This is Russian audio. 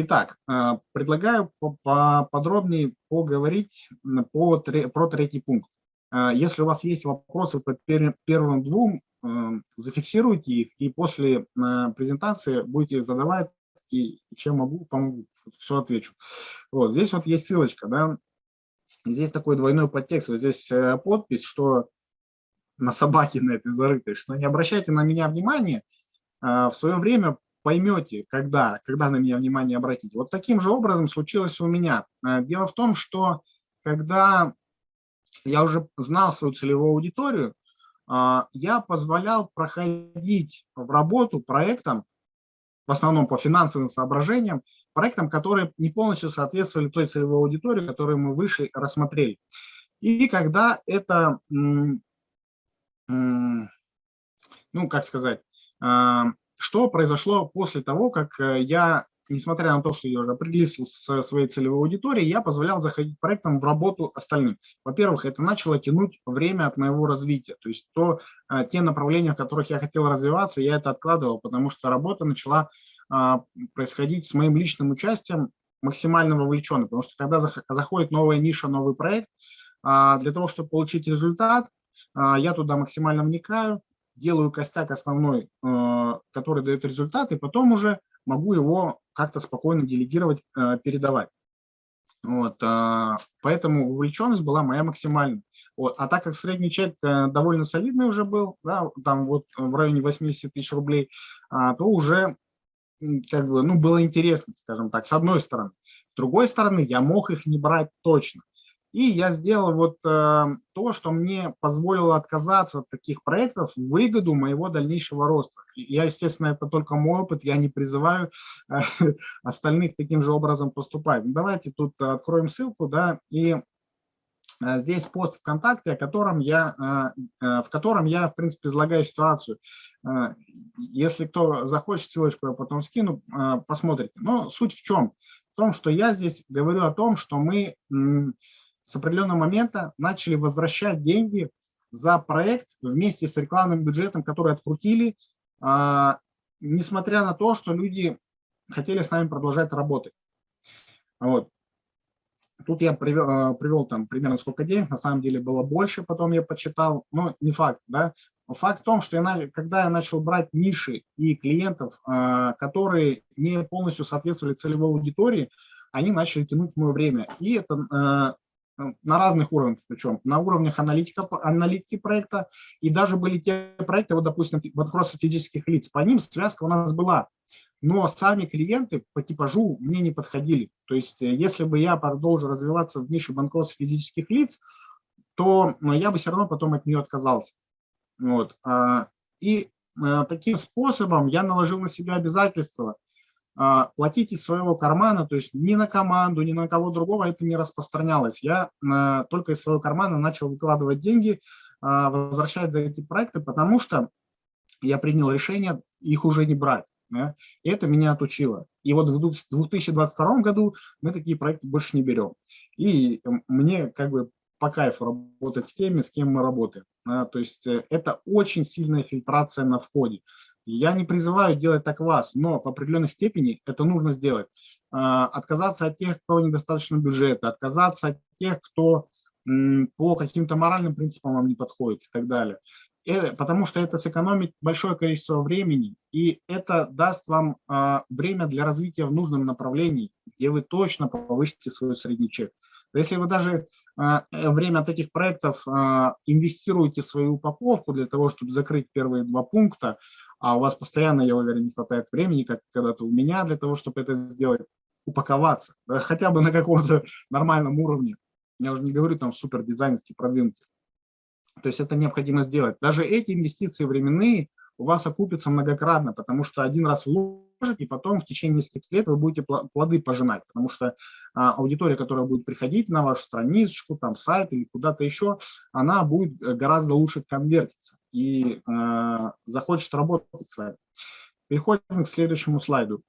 Итак, э, предлагаю подробнее поговорить по, про третий пункт. Э, если у вас есть вопросы по первым двум, э, зафиксируйте их, и после презентации будете задавать, и чем могу, помогу, все отвечу. Вот, здесь вот есть ссылочка, да, здесь такой двойной подтекст, вот здесь подпись, что на собаке на этой зарытой, что не обращайте на меня внимания, в свое время поймете, когда, когда на меня внимание обратить. Вот таким же образом случилось у меня. Э, дело в том, что когда я уже знал свою целевую аудиторию, э, я позволял проходить в работу проектам, в основном по финансовым соображениям, проектам, которые не полностью соответствовали той целевой аудитории, которую мы выше рассмотрели. И когда это, ну, как сказать, э, что произошло после того, как э, я, несмотря на то, что я уже определился с своей целевой аудиторией, я позволял заходить проектом в работу остальным. Во-первых, это начало тянуть время от моего развития. То есть то, э, те направления, в которых я хотел развиваться, я это откладывал, потому что работа начала а, происходить с моим личным участием максимально вовлеченно. Потому что когда заходит новая ниша, новый проект, а, для того, чтобы получить результат, а, я туда максимально вникаю, делаю костяк основной, э, который дает результат, и потом уже могу его как-то спокойно делегировать, э, передавать. Вот, э, поэтому вовлеченность была моя максимальная. Вот. А так как средний чек довольно солидный уже был, да, там вот в районе 80 тысяч рублей, а, то уже как бы, ну, было интересно, скажем так, с одной стороны. С другой стороны, я мог их не брать точно. И я сделал вот э, то, что мне позволило отказаться от таких проектов в выгоду моего дальнейшего роста. Я, естественно, это только мой опыт, я не призываю э, остальных таким же образом поступать. Ну, давайте тут откроем ссылку, да, и э, здесь пост ВКонтакте, о котором я, э, э, в котором я, в принципе, излагаю ситуацию. Если кто захочет, ссылочку я потом скину, посмотрите. Но суть в чем? В том, что я здесь говорю о том, что мы с определенного момента начали возвращать деньги за проект вместе с рекламным бюджетом, который открутили, а, несмотря на то, что люди хотели с нами продолжать работать. Вот. Тут я привел, а, привел там примерно сколько денег, на самом деле было больше, потом я почитал, но не факт. Да? Факт в том, что я, когда я начал брать ниши и клиентов, а, которые не полностью соответствовали целевой аудитории, они начали тянуть мое время. И это на разных уровнях, причем на уровнях аналитика, аналитики проекта, и даже были те проекты, вот, допустим, банкротство физических лиц, по ним связка у нас была, но сами клиенты по типажу мне не подходили. То есть э, если бы я продолжил развиваться в нише банкротства физических лиц, то ну, я бы все равно потом от нее отказался. Вот. А, и э, таким способом я наложил на себя обязательства платить из своего кармана, то есть ни на команду, ни на кого другого это не распространялось. Я а, только из своего кармана начал выкладывать деньги, а, возвращать за эти проекты, потому что я принял решение их уже не брать. Да? И это меня отучило. И вот в 2022 году мы такие проекты больше не берем. И мне как бы по кайфу работать с теми, с кем мы работаем. Да? То есть э, это очень сильная фильтрация на входе. Я не призываю делать так вас, но в определенной степени это нужно сделать. А, отказаться от тех, кто недостаточно бюджета, отказаться от тех, кто по каким-то моральным принципам вам не подходит и так далее. Э, потому что это сэкономит большое количество времени, и это даст вам а, время для развития в нужном направлении, где вы точно повысите свой средний чек. Если вы даже а, э, время от этих проектов инвестируете в свою упаковку для того, чтобы закрыть первые два пункта, а у вас постоянно, я уверен, не хватает времени, как когда-то у меня, для того, чтобы это сделать, упаковаться, хотя бы на каком-то нормальном уровне. Я уже не говорю там супер дизайнерский продвинутый. То есть это необходимо сделать. Даже эти инвестиции временные у вас окупятся многократно, потому что один раз вложите, и потом в течение нескольких лет вы будете плоды пожинать, потому что а, аудитория, которая будет приходить на вашу страничку, там сайт или куда-то еще, она будет э, гораздо лучше конвертиться и э, захочет работать с вами. Переходим к следующему слайду.